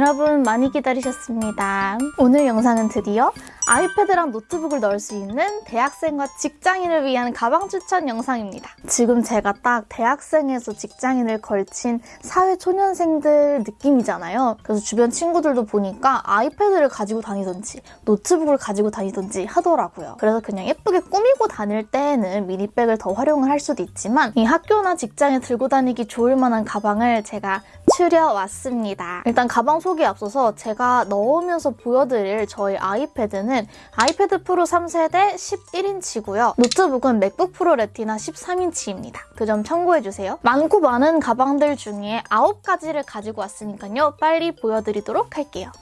여러분 많이 기다리셨습니다. 오늘 영상은 드디어 아이패드랑 노트북을 넣을 수 있는 대학생과 직장인을 위한 가방 추천 영상입니다. 지금 제가 딱 대학생에서 직장인을 걸친 사회초년생들 느낌이잖아요. 그래서 주변 친구들도 보니까 아이패드를 가지고 다니던지 노트북을 가지고 다니던지 하더라고요. 그래서 그냥 예쁘게 꾸미고 다닐 때에는 미니백을 더 활용을 할 수도 있지만 이 학교나 직장에 들고 다니기 좋을 만한 가방을 제가 추려왔습니다. 일단 가방 소개에 앞서서 제가 넣으면서 보여드릴 저희 아이패드는 아이패드 프로 3세대 11인치고요. 노트북은 맥북 프로 레티나 13인치입니다. 그 점 참고해주세요. 많고 많은 가방들 중에 9가지를 가지고 왔으니까요. 빨리 보여드리도록 할게요.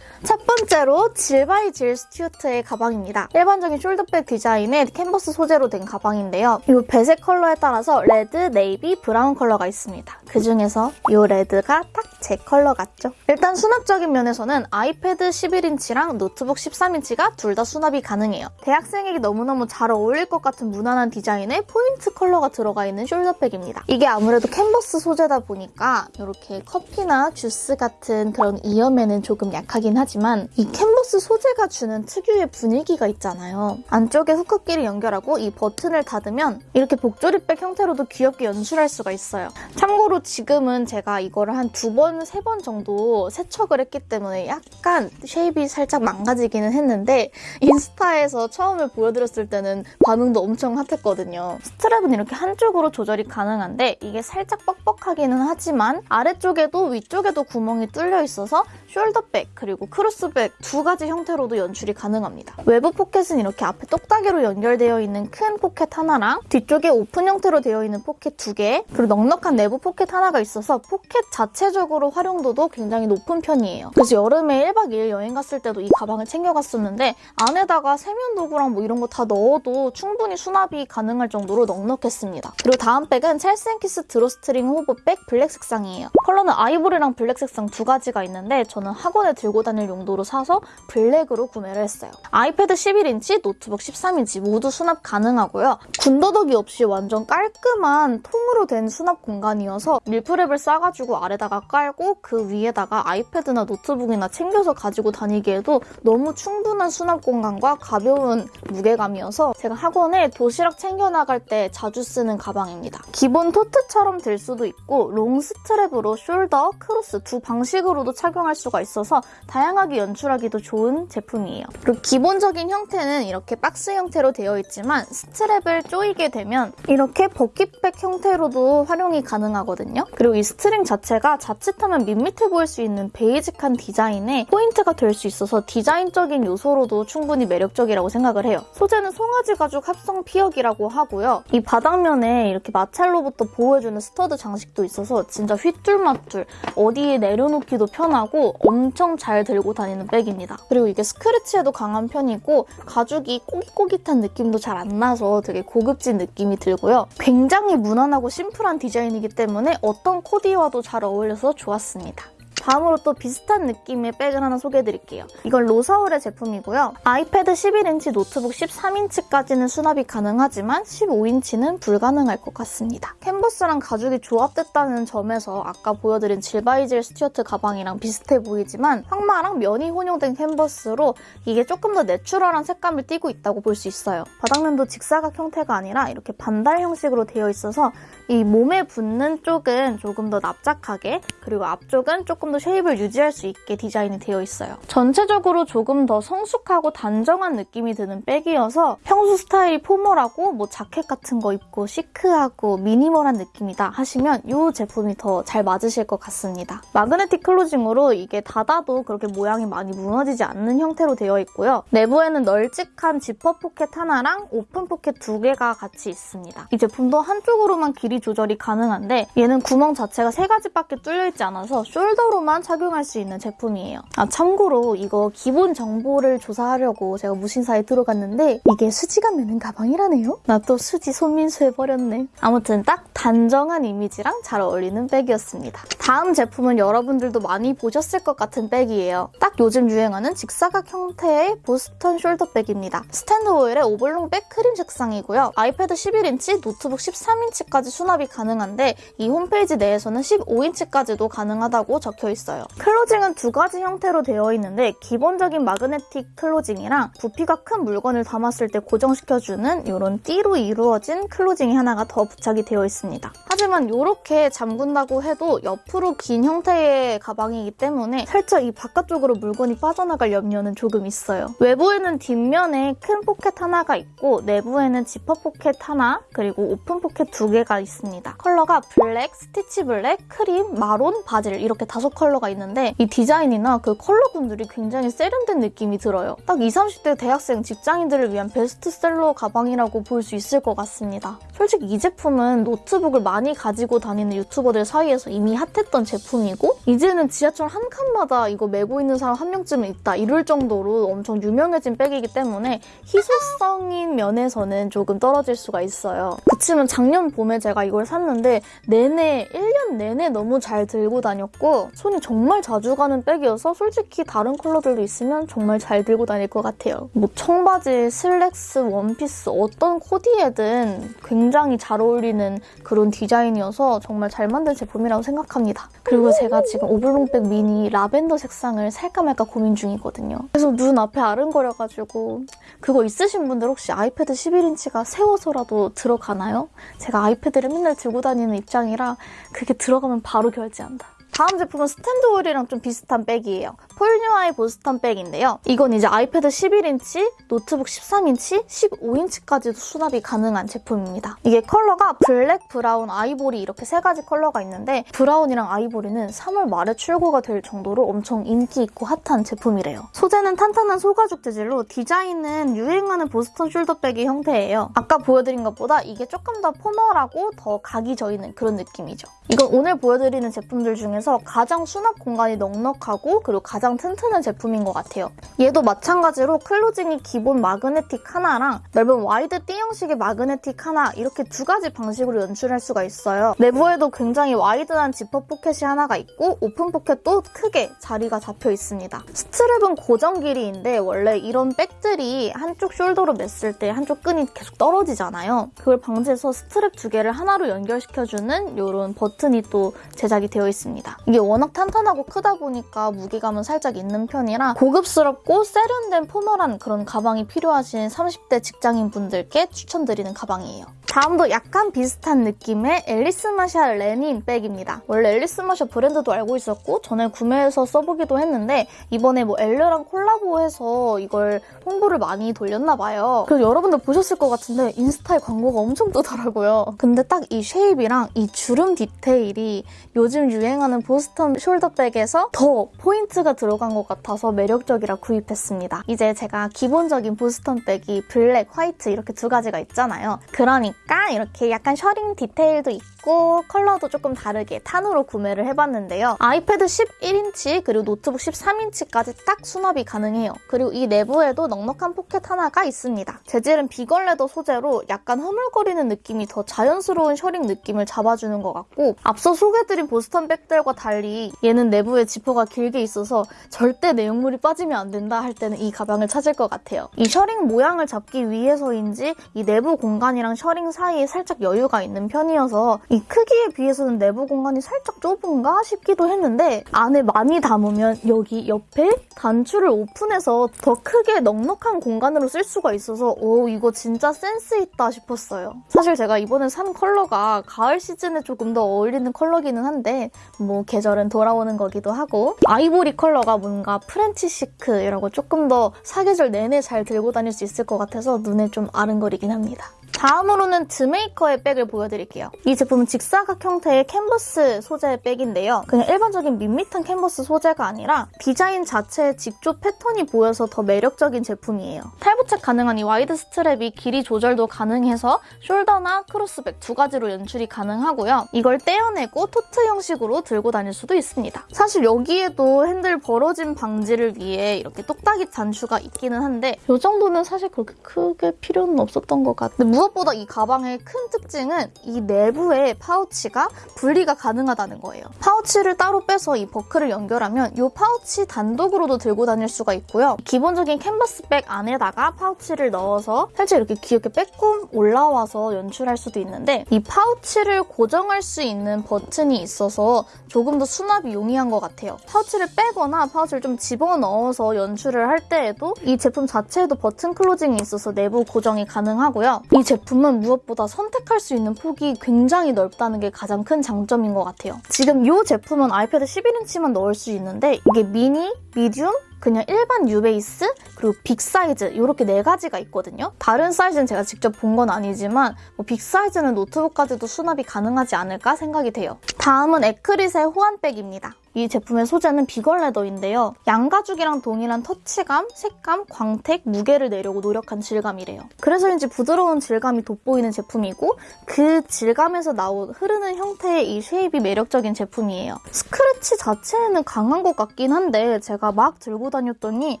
첫 번째로 질바이질 스튜어트의 가방입니다. 일반적인 숄더백 디자인의 캔버스 소재로 된 가방인데요. 이 배색 컬러에 따라서 레드, 네이비, 브라운 컬러가 있습니다. 그 중에서 이 레드가 딱 제 컬러 같죠? 일단 수납적인 면에서는 아이패드 11인치랑 노트북 13인치가 둘 다 수납이 가능해요. 대학생에게 너무너무 잘 어울릴 것 같은 무난한 디자인의 포인트 컬러가 들어가 있는 숄더백입니다. 이게 아무래도 캔버스 소재다 보니까 이렇게 커피나 주스 같은 그런 이염에는 조금 약하긴 하지만 이 캔버스 소재가 주는 특유의 분위기가 있잖아요. 안쪽에 후크끼리 연결하고 이 버튼을 닫으면 이렇게 복조리백 형태로도 귀엽게 연출할 수가 있어요. 참고로 지금은 제가 이거를 한 두 번, 세 번 정도 세척을 했기 때문에 약간 shape이 살짝 망가지기는 했는데 인스타에서 처음에 보여드렸을 때는 반응도 엄청 핫했거든요. 스트랩은 이렇게 한쪽으로 조절이 가능한데 이게 살짝 뻑뻑하기는 하지만 아래쪽에도 위쪽에도 구멍이 뚫려 있어서 숄더백 그리고 크로스백 두 가지 형태로도 연출이 가능합니다. 외부 포켓은 이렇게 앞에 똑딱이로 연결되어 있는 큰 포켓 하나랑 뒤쪽에 오픈 형태로 되어 있는 포켓 두 개, 그리고 넉넉한 내부 포켓 하나가 있어서 포켓 자체적으로 활용도도 굉장히 높은 편이에요. 그래서 여름에 1박 2일 여행 갔을 때도 이 가방을 챙겨갔었는데 안에다가 세면 도구랑 뭐 이런 거 다 넣어도 충분히 수납이 가능할 정도로 넉넉했습니다. 그리고 다음 백은 찰스앤키스 drawstring hobo bag 블랙 색상이에요. 컬러는 아이보리랑 블랙 색상 두 가지가 있는데 저는 학원에 들고 다닐 용도로 사서 블랙으로 구매를 했어요. 아이패드 11인치, 노트북 13인치 모두 수납 가능하고요. 군더더기 없이 완전 깔끔한 통으로 된 수납 공간이어서 meal prep을 싸가지고 아래다가 깔고 그 위에다가 아이패드나 노트북이나 챙겨서 가지고 다니기에도 너무 충분한 수납 공간과 가벼운 무게감이어서 제가 학원에 도시락 챙겨 나갈 때 자주 쓰는 가방입니다. 기본 토트처럼 될 수도 있고 long strap으로 숄더, 크로스 두 방식으로도 착용할 수가 있어서 다양하게 연출하기도 좋은 제품이에요. 그리고 기본적인 형태는 이렇게 박스 형태로 되어 있지만 스트랩을 조이게 되면 이렇게 bucket bag 형태로도 활용이 가능하거든요. 그리고 이 스트링 자체가 자칫 하면 밋밋해 보일 수 있는 베이직한 디자인에 포인트가 될 수 있어서 디자인적인 요소로도 충분히 매력적이라고 생각을 해요. 소재는 송아지 가죽 합성 피혁이라고 하고요. 이 바닥면에 이렇게 마찰로부터 보호해주는 stud 장식도 있어서 진짜 휘뚤마뚤 어디에 내려놓기도 편하고 엄청 잘 들고 다니는 백입니다. 그리고 이게 스크래치에도 강한 편이고 가죽이 꼬깃꼬깃한 느낌도 잘 안 나서 되게 고급진 느낌이 들고요. 굉장히 무난하고 심플한 디자인이기 때문에 어떤 코디와도 잘 어울려서 좋았습니다. 다음으로 또 비슷한 느낌의 백을 하나 소개해드릴게요. 이건 로사울의 제품이고요. 아이패드 11인치, 노트북 13인치까지는 수납이 가능하지만 15인치는 불가능할 것 같습니다. 캔버스랑 가죽이 조합됐다는 점에서 아까 보여드린 질바이질 스튜어트 가방이랑 비슷해 보이지만 황마랑 면이 혼용된 캔버스로 이게 조금 더 내추럴한 색감을 띠고 있다고 볼 수 있어요. 바닥면도 직사각 형태가 아니라 이렇게 반달 형식으로 되어 있어서 이 몸에 붙는 쪽은 조금 더 납작하게 그리고 앞쪽은 조금 더 shape을 유지할 수 있게 디자인이 되어 있어요. 전체적으로 조금 더 성숙하고 단정한 느낌이 드는 백이어서 평소 스타일이 포멀하고 뭐 자켓 같은 거 입고 시크하고 미니멀한 느낌이다 하시면 이 제품이 더 잘 맞으실 것 같습니다. magnetic closing으로 이게 닫아도 그렇게 모양이 많이 무너지지 않는 형태로 되어 있고요. 내부에는 널찍한 지퍼 포켓 하나랑 오픈 포켓 두 개가 같이 있습니다. 이 제품도 한쪽으로만 길이 조절이 가능한데 얘는 구멍 자체가 세 가지밖에 뚫려 있지 않아서 숄더로만 착용할 수 있는 제품이에요. 아 참고로 이거 기본 정보를 조사하려고 제가 무신사에 들어갔는데 이게 수지가 매는 가방이라네요? 나 또 수지 손민수 해버렸네. 아무튼 딱 단정한 이미지랑 잘 어울리는 백이었습니다. 다음 제품은 여러분들도 많이 보셨을 것 같은 백이에요. 딱 요즘 유행하는 직사각 형태의 보스턴 숄더백입니다. 스탠드 오일의 oblong bag 크림 색상이고요. 아이패드 11인치, 노트북 13인치까지 수납이 가능한데 이 홈페이지 내에서는 15인치까지도 가능하다고 적혀 있어요. closing은 두 가지 형태로 되어 있는데 기본적인 magnetic closing이랑 부피가 큰 물건을 담았을 때 고정시켜주는 이런 띠로 이루어진 closing이 하나가 더 부착이 되어 있습니다. 하지만 이렇게 잠근다고 해도 옆으로 긴 형태의 가방이기 때문에 살짝 이 바깥쪽으로 물건이 빠져나갈 염려는 조금 있어요. 외부에는 뒷면에 큰 포켓 하나가 있고 내부에는 지퍼 포켓 하나 그리고 오픈 포켓 두 개가 있습니다. 컬러가 블랙, 스티치 블랙, 크림, 마론, 바질 이렇게 다섯 컬러가 있는데 이 디자인이나 그 컬러군들이 굉장히 세련된 느낌이 들어요. 딱 20, 30대 대학생 직장인들을 위한 베스트셀러 가방이라고 볼 수 있을 것 같습니다. 솔직히 이 제품은 노트북을 많이 가지고 다니는 유튜버들 사이에서 이미 핫했던 제품이고 이제는 지하철 한 칸마다 이거 메고 있는 사람 한 명쯤은 있다 이럴 정도로 엄청 유명해진 백이기 때문에 희소성인 면에서는 조금 떨어질 수가 있어요. 그치만 작년 봄에 제가 이걸 샀는데 내내 1년 내내 너무 잘 들고 다녔고 손이 정말 자주 가는 백이어서 솔직히 다른 컬러들도 있으면 정말 잘 들고 다닐 것 같아요. 뭐 청바지, 슬랙스, 원피스 어떤 코디에든 굉장히 잘 어울리는 그런 디자인이어서 정말 잘 만든 제품이라고 생각합니다. 그리고 제가 지금 오블롱백 미니 라벤더 색상을 살까 말까 고민 중이거든요. 그래서 눈 앞에 아른거려가지고 그거 있으신 분들 혹시 아이패드 11인치가 세워서라도 들어가나요? 제가 아이패드를 맨날 들고 다니는 입장이라 그게 들어가면 바로 결제한다. 다음 제품은 스탠드 오일이랑 좀 비슷한 백이에요. 폴뉴아의 보스턴 백인데요. 이건 이제 아이패드 11인치, 노트북 13인치, 15인치까지도 수납이 가능한 제품입니다. 이게 컬러가 블랙, 브라운, 아이보리 이렇게 세 가지 컬러가 있는데 브라운이랑 아이보리는 3월 말에 출고가 될 정도로 엄청 인기 있고 핫한 제품이래요. 소재는 탄탄한 소가죽 재질로 디자인은 유행하는 보스턴 숄더백의 형태예요. 아까 보여드린 것보다 이게 조금 더 포멀하고 더 각이 져 있는 그런 느낌이죠. 이건 오늘 보여드리는 제품들 중에서 가장 수납 공간이 넉넉하고 그리고 가장 튼튼한 제품인 것 같아요. 얘도 마찬가지로 closing이 기본 마그네틱 하나랑 넓은 wide 띠 형식의 마그네틱 하나 이렇게 두 가지 방식으로 연출할 수가 있어요. 내부에도 굉장히 wide한 지퍼 포켓이 하나가 있고 오픈 포켓도 크게 자리가 잡혀 있습니다. strap은 고정 길이인데 원래 이런 백들이 한쪽 shoulder로 맸을 때 한쪽 끈이 계속 떨어지잖아요. 그걸 방지해서 스트랩 두 개를 하나로 연결시켜주는 이런 버튼이 또 제작이 되어 있습니다. 이게 워낙 탄탄하고 크다 보니까 무게감은 살짝 있는 편이라 고급스럽고 세련된 formal한 그런 가방이 필요하신 30대 직장인 분들께 추천드리는 가방이에요. 다음도 약간 비슷한 느낌의 앨리스 마샬 레닌 백입니다. 원래 앨리스 마샬 브랜드도 알고 있었고 전에 구매해서 써보기도 했는데 이번에 뭐 엘르랑 콜라보해서 이걸 홍보를 많이 돌렸나 봐요. 그래서 여러분들 보셨을 것 같은데 인스타에 광고가 엄청 뜨더라고요. 근데 딱 이 shape이랑 이 주름 디테일이 요즘 유행하는 보스턴 숄더백에서 더 포인트가 들어간 것 같아서 매력적이라 구입했습니다. 이제 제가 기본적인 보스턴 백이 블랙, 화이트 이렇게 두 가지가 있잖아요. 그러니까 이렇게 약간 셔링 디테일도 있고 컬러도 조금 다르게 tan으로 구매를 해봤는데요. 아이패드 11인치 그리고 노트북 13인치까지 딱 수납이 가능해요. 그리고 이 내부에도 넉넉한 포켓 하나가 있습니다. 재질은 vegan leather 소재로 약간 흐물거리는 느낌이 더 자연스러운 셔링 느낌을 잡아주는 것 같고 앞서 소개해드린 보스턴 백들과 달리 얘는 내부에 지퍼가 길게 있어서 절대 내용물이 빠지면 안 된다 할 때는 이 가방을 찾을 것 같아요. 이 셔링 모양을 잡기 위해서인지 이 내부 공간이랑 셔링 사이에 살짝 여유가 있는 편이어서 이 크기에 비해서는 내부 공간이 살짝 좁은가 싶기도 했는데 안에 많이 담으면 여기 옆에 단추를 오픈해서 더 크게 넉넉한 공간으로 쓸 수가 있어서 오 이거 진짜 센스 있다 싶었어요. 사실 제가 이번에 산 컬러가 가을 시즌에 조금 더 어울리는 컬러기는 한데 뭐 계절은 돌아오는 거기도 하고 아이보리 컬러가 뭔가 French chic라고 조금 더 사계절 내내 잘 들고 다닐 수 있을 것 같아서 눈에 좀 아른거리긴 합니다. 다음으로는 드메이커의 백을 보여드릴게요. 이 제품은 직사각 형태의 캔버스 소재의 백인데요. 그냥 일반적인 밋밋한 캔버스 소재가 아니라 디자인 자체에 직조 패턴이 보여서 더 매력적인 제품이에요. 탈부착 가능한 이 wide strap이 길이 조절도 가능해서 shoulder나 크로스백 두 가지로 연출이 가능하고요. 이걸 떼어내고 tote 형식으로 들고 다닐 수도 있습니다. 사실 여기에도 핸들 벌어짐 방지를 위해 이렇게 똑딱이 단추가 있기는 한데 이 정도는 사실 그렇게 크게 필요는 없었던 것 같아요. 무엇보다 이 가방의 큰 특징은 이 내부에 파우치가 분리가 가능하다는 거예요. 파우치를 따로 빼서 이 버클을 연결하면 이 파우치 단독으로도 들고 다닐 수가 있고요. 기본적인 캔버스백 안에다가 파우치를 넣어서 살짝 이렇게 귀엽게 빼꼼 올라와서 연출할 수도 있는데 이 파우치를 고정할 수 있는 버튼이 있어서 조금 더 수납이 용이한 것 같아요. 파우치를 빼거나 파우치를 좀 집어넣어서 연출을 할 때에도 이 제품 자체에도 버튼 closing이 있어서 내부 고정이 가능하고요. 이 제품 은 무엇보다 선택할 수 있는 폭이 굉장히 넓다는 게 가장 큰 장점인 것 같아요. 지금 이 제품은 아이패드 11인치만 넣을 수 있는데 이게 미니, medium, 그냥 일반 유베이스 그리고 big 사이즈 이렇게 네 가지가 있거든요. 다른 사이즈는 제가 직접 본 건 아니지만 뭐 big 사이즈는 노트북까지도 수납이 가능하지 않을까 생각이 돼요. 다음은 에크릿의 호환백입니다. 이 제품의 소재는 vegan leather인데요. 양가죽이랑 동일한 터치감, 색감, 광택, 무게를 내려고 노력한 질감이래요. 그래서인지 부드러운 질감이 돋보이는 제품이고 그 질감에서 나온 흐르는 형태의 이 shape이 매력적인 제품이에요. 스크래치 자체는 강한 것 같긴 한데 제가 막 들고 다녔더니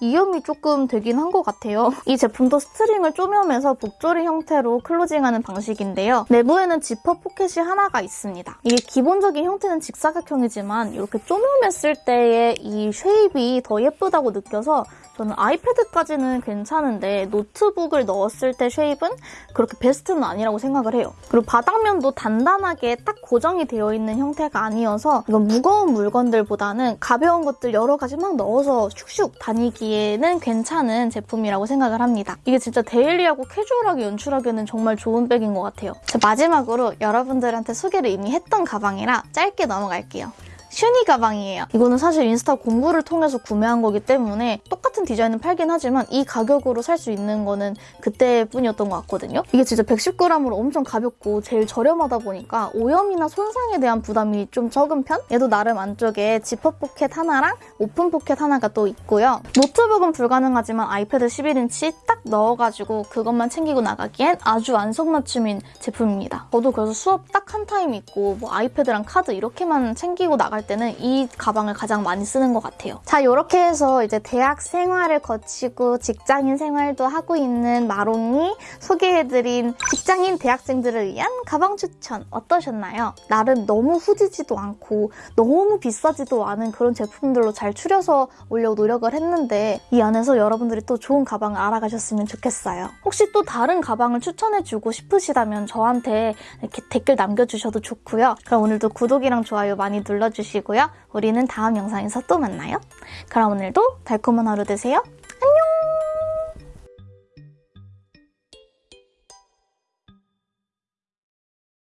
이염이 조금 되긴 한 것 같아요. 이 제품도 string을 쪼매면서 복조리 형태로 closing하는 방식인데요. 내부에는 지퍼 포켓이 하나가 있습니다. 이게 기본적인 형태는 직사각형이지만 이렇게 쪼매맸을 때의 이 shape이 더 예쁘다고 느껴서 저는 아이패드까지는 괜찮은데 노트북을 넣었을 때 shape은 그렇게 베스트는 아니라고 생각을 해요. 그리고 바닥면도 단단하게 딱 고정이 되어 있는 형태가 아니어서 이건 무거운 물건들보다는 가벼운 것들 여러 가지 막 넣어서 슉슉 다니기에는 괜찮은 제품이라고 생각을 합니다. 이게 진짜 데일리하고 캐주얼하게 연출하기에는 정말 좋은 백인 것 같아요. 자, 마지막으로 여러분들한테 소개를 이미 했던 가방이라 짧게 넘어갈게요. 슈니 가방이에요. 이거는 사실 인스타 공구를 통해서 구매한 거기 때문에 똑같은 디자인은 팔긴 하지만 이 가격으로 살 수 있는 거는 그때뿐이었던 것 같거든요. 이게 진짜 110g으로 엄청 가볍고 제일 저렴하다 보니까 오염이나 손상에 대한 부담이 좀 적은 편? 얘도 나름 안쪽에 지퍼 포켓 하나랑 오픈 포켓 하나가 또 있고요. 노트북은 불가능하지만 아이패드 11인치 딱 넣어가지고 그것만 챙기고 나가기엔 아주 안성맞춤인 제품입니다. 저도 그래서 수업 딱 한 타임 있고 뭐 아이패드랑 카드 이렇게만 챙기고 나갈 때는 이 가방을 가장 많이 쓰는 것 같아요. 자 이렇게 해서 이제 대학 생 활을 거치고 직장인 생활도 하고 있는 마롱이 소개해드린 직장인 대학생들을 위한 가방 추천 어떠셨나요? 나름 너무 후지지도 않고 너무 비싸지도 않은 그런 제품들로 잘 추려서 올려 노력을 했는데 이 안에서 여러분들이 또 좋은 가방을 알아가셨으면 좋겠어요. 혹시 또 다른 가방을 추천해주고 싶으시다면 저한테 이렇게 댓글 남겨주셔도 좋고요. 그럼 오늘도 구독이랑 좋아요 많이 눌러주시고요. 우리는 다음 영상에서 또 만나요. 그럼 오늘도 달콤한 하루 되세요. 안녕!